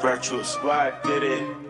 Virtual squad did it.